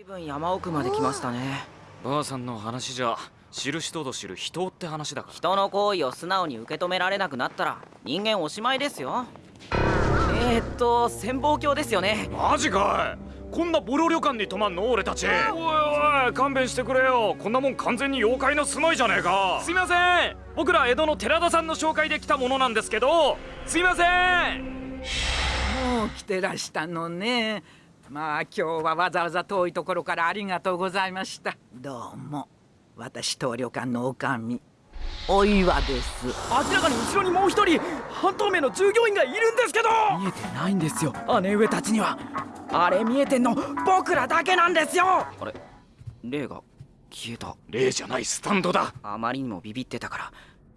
随分山奥まで来ましたね。ばあさんの話じゃ知る人ぞ知る人って話だから。人の行為を素直に受け止められなくなったら人間おしまいですよ。えー、っと潜望鏡ですよね。マジかい。こんなボロ旅館に泊まんの俺たち。おいおい勘弁してくれよ。こんなもん完全に妖怪の住まいじゃねえか。すいません。僕ら江戸の寺田さんの紹介で来たものなんですけど。すいません。もう来てらしたのねまあ今日はわざわざ遠いところからありがとうございました。どうも私当旅館の女将お岩です。明らかに後ろにもう一人半透明の従業員がいるんですけど。見えてないんですよ。姉上たちにはあれ見えてんの僕らだけなんですよ。あれ霊が消えた。霊じゃないスタンドだ。あまりにもビビってたから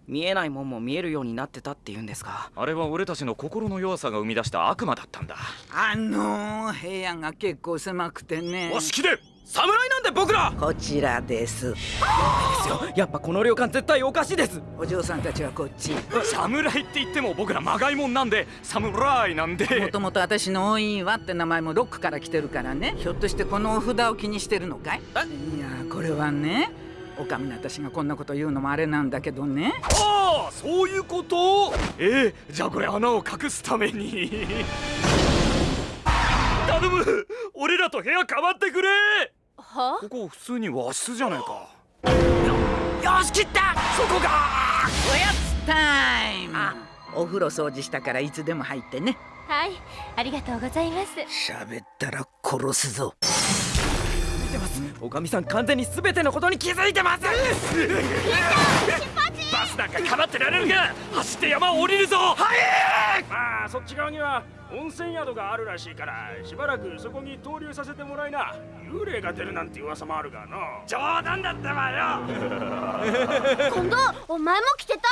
見えないもんも見えるようになってたって言うんですがあれは俺たちの心の弱さが生み出した悪魔だったんだ。あのー、部屋が結構狭くてね。お式で侍なんで僕ら！こちらです。ですよ。やっぱこの旅館絶対おかしいです。お嬢さんたちはこっち。侍って言っても僕らまがいもんなんで侍なんで。もともと私のお岩って名前もロックから来てるからね。ひょっとしてこのお札を気にしてるのかい？いやこれはねおかみの私がこんなこと言うのもあれなんだけどね。ああそういうこと？ええじゃあこれ穴を隠すために。頼む！俺らと部屋変わってくれ！は？ここ普通に和室じゃねえか。よし切った！そこがおやつタイム。お風呂掃除したからいつでも入ってね。はいありがとうございます。喋ったら殺すぞます。おかみさん完全に全てのことに気づいてます。バスなんかかばってられるか。走って山を降りるぞ。はい！まあそっち側には温泉宿があるらしいからしばらくそこに投留させてもらいな。幽霊が出るなんて噂もあるがの。冗談だったわよ。今度お前も来てたろ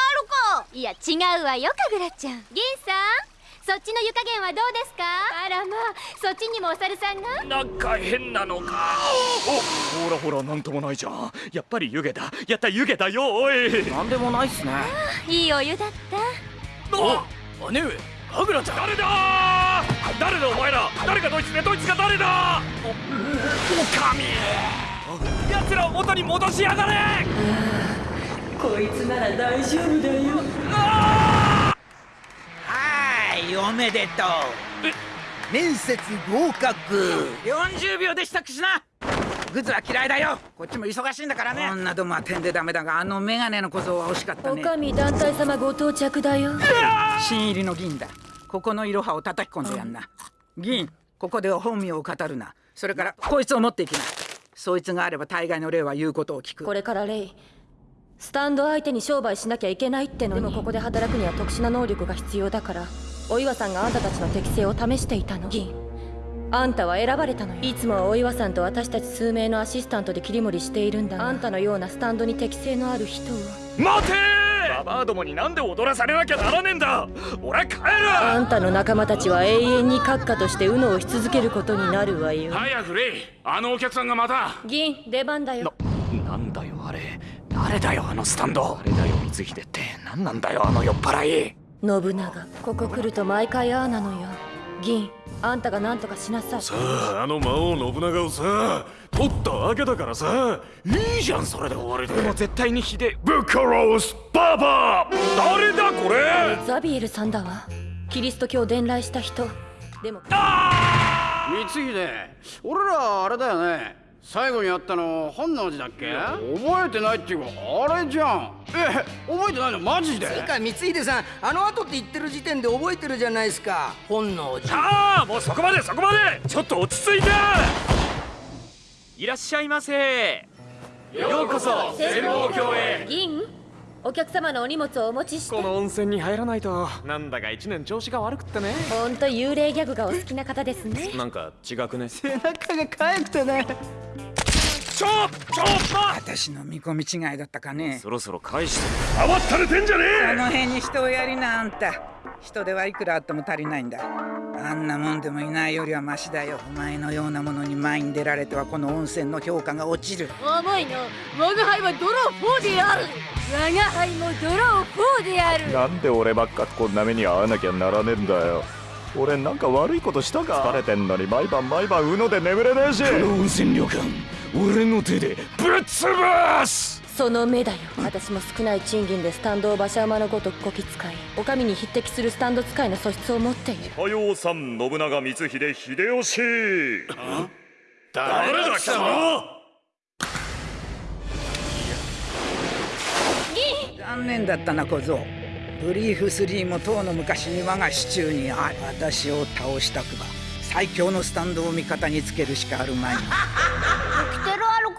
か。いや違うわよかぐらちゃん。銀さん？そっちの湯加減はどうですか？あらまあそっちにもお猿さんがなんか変なのか。おほらほらなんともないじゃん。やっぱり湯気だ。やった湯気だよおい。なんでもないっすね。いいお湯だった。お姉上かぐらちゃん。誰だ？誰だお前ら？誰がドイツでドイツが誰だ？おおかみ奴らを元に戻しやがれ。こいつなら大丈夫だよ。はいおめでとう。面接合格。40秒で支度しな。グズは嫌いだよ。こっちも忙しいんだからね。女どもは点でダメだがあのメガネの小僧は惜しかったね。おかみ団体様ご到着だよ。新入りの銀だ。ここのいろはを叩き込んでやんな。銀ここでは本名を語るな。それからこいつを持っていきな。そいつがあれば大概の霊は言うことを聞く。これからレイスタンド相手に商売しなきゃいけないってのに。でもここで働くには特殊な能力が必要だからお岩さんがあんたたちの適性を試していたの。銀。あんたは選ばれたのよ。いつもはお岩さんと私たち数名のアシスタントで切り盛りしているんだが。あんたのようなスタンドに適性のある人を待て！ババアどもになんで踊らされなきゃならねえんだ！俺帰る！あんたの仲間たちは永遠に閣下としてウノをし続けることになるわよ。早くレイあのお客さんがまた。銀出番だよ。なんだよあれ。誰だよあのスタンド。あれだよ光秀って。何なんだよあの酔っ払い信長ここ来ると毎回ああなのよ。銀あんたが何とかしなさい。さああの魔王信長をさ取ったわけだからさいいじゃんそれで終わりで。でも絶対に秀ブッカロースババア。誰だこれ？ザビエルさんだわ。キリスト教を伝来した人。でも光秀俺らあれだよね。最後に会ったの本能寺だっけ？覚えてないっていうかあれじゃんえ覚えてないの？マジで？つうか光秀さんあの後って言ってる時点で覚えてるじゃないですか。本能寺。ああもうそこまでそこまで！ちょっと落ち着いて！いらっしゃいませ。ようこそ潜望鏡へ。銀？お客様のお荷物をお持ちして？この温泉に入らないと。なんだか一年調子が悪くってね。ほんと幽霊ギャグがお好きな方ですね。なんか違くね？背中がかえってねちょちょ私の見込み違いだったかねそろそろ返して慌ったれてんじゃねえあの辺に人をやりなあんた人手はいくらあっても足りないんだあんなもんでもいないよりはマシだよお前のようなものに前に出られてはこの温泉の評価が落ちる重いの我が輩はドロー4である我が輩もドロー4であるなんで俺ばっかこんな目に遭わなきゃならねえんだよ俺なんか悪いことしたか疲れてんのに毎晩毎晩うので眠れねえしこの温泉旅館俺の手でぶっ潰す。その目だよ。私も少ない賃金でスタンドを馬車馬のごとくこき使いお上に匹敵するスタンド使いの素質を持っている。おはようさん信長光秀秀吉。誰だ？貴様残念だったな小僧。ブリーフ3もとうの昔に我が手中にある。私を倒したくば最強のスタンドを味方につけるしかあるまい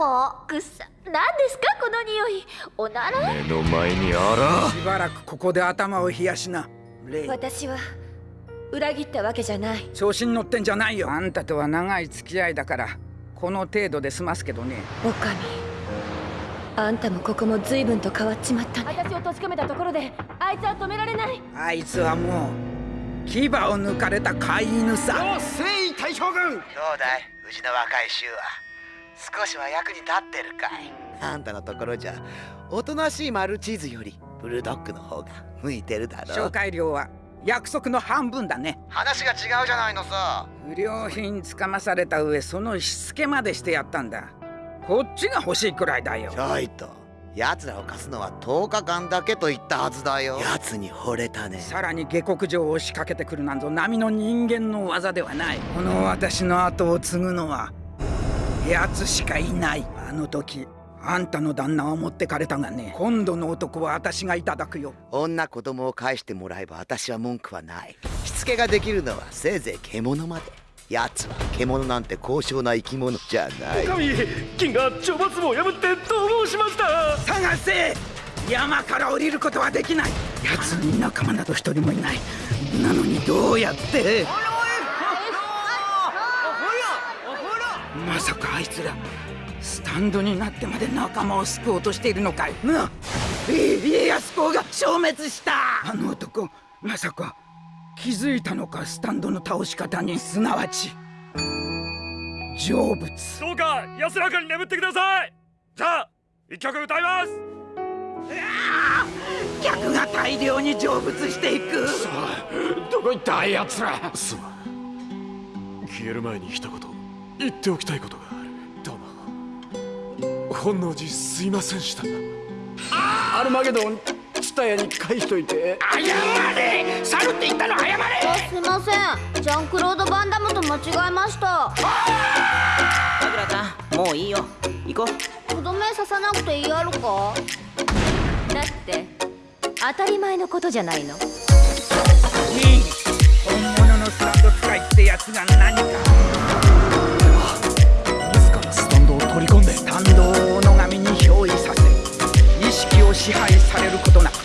かくっさ。何ですかこの匂い。おなら？目の前にあら。しばらくここで頭を冷やしな。レイ。私は裏切ったわけじゃない。調子に乗ってんじゃないよ。あんたとは長い付き合いだから。この程度で済ますけどね。お上。あんたもここも随分と変わっちまったね。私を閉じ込めたところであいつは止められない。あいつはもう牙を抜かれた飼い犬さ。征夷大将軍。どうだい？うちの若い衆は少しは役に立ってるか。い。あんたのところじゃおとなしいマルチーズよりブルドッグの方が向いてるだろ紹介料は約束の半分だね。話が違うじゃないのさ。不良品つかまされた上そのしつけまでしてやったんだ。こっちが欲しいくらいだよ。ちょいと奴らを貸すのは10日間だけと言ったはずだよ。奴に惚れたね。さらに下克上を仕掛けてくるなんぞ並の人間の技ではない。この私の後を継ぐのは奴しかいない。あの時あんたの旦那は持ってかれたがね今度の男は私がいただくよ。女子供を返してもらえば私は文句はない。しつけができるのはせいぜい獣まで。奴は獣なんて高尚な生き物じゃない。神金が懲罰も破って逃亡しました。探せ。山から降りることはできない。奴。に仲間など一人もいない。なのにどうやって？まさかあいつらスタンドになってまで仲間を救おうとしているのかい？な家康公が消滅した！あの男まさか気づいたのか？スタンドの倒し方にすなわち。成仏。どうか安らかに眠ってください！じゃあ一曲歌います！客が大量に成仏していく。どこ行った？あやつら。すまん。消える前に一言言っておきたいことがある。どうも。本能寺すいませんした。アルマゲドンツタヤに返しといて。謝れ!猿って言ったの謝れすいません。ジャンクロード・バンダムと間違えました。さくらちゃんもういいよ。行こう。とどめ刺さなくていいやろか？だって当たり前のことじゃないの。いい。本物のスタンド使いってやつが何か支配されることなく